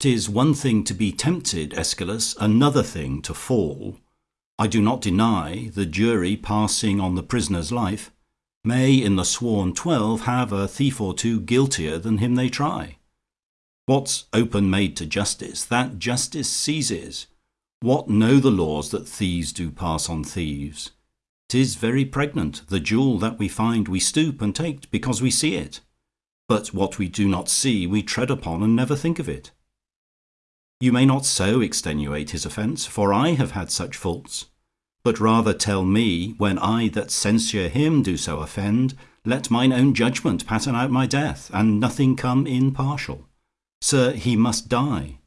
'Tis one thing to be tempted, Escalus, Another thing to fall. I do not deny, the jury Passing on the prisoner's life, May in the sworn twelve have a thief or two Guiltier than him they try. What's open made to justice, that justice seizes. What know the laws that thieves do pass on thieves? 'Tis very pregnant: the jewel that we find We stoop and take because we see it; But what we do not see we tread upon And never think of it. You may not so extenuate his offence, For I have had such faults: but rather tell me, When I that censure him do so offend, Let mine own judgment pattern out my death, And nothing come in partial. Sir, he must die.